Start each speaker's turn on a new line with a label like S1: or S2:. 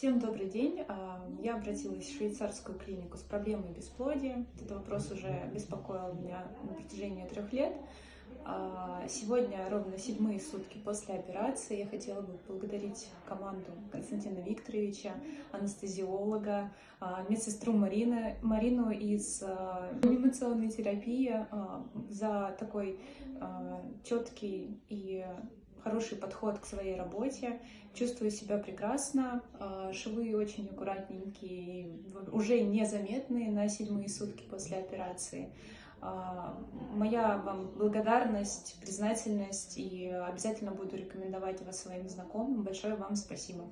S1: Всем добрый день. А, Я обратилась в швейцарскую клинику с проблемой бесплодия. Этот вопрос уже беспокоил меня на протяжении трех лет. А, Сегодня ровно седьмые сутки после операции. Я хотела бы поблагодарить команду Константина Викторовича, анестезиолога, а, медсестру Марины, Марину из реанимационной терапии за такой четкий и хороший подход к своей работе, чувствую себя прекрасно, а, швы очень аккуратненькие, уже незаметные на седьмые сутки после операции. А, Моя вам благодарность, признательность и обязательно буду рекомендовать вас своим знакомым. Большое вам спасибо.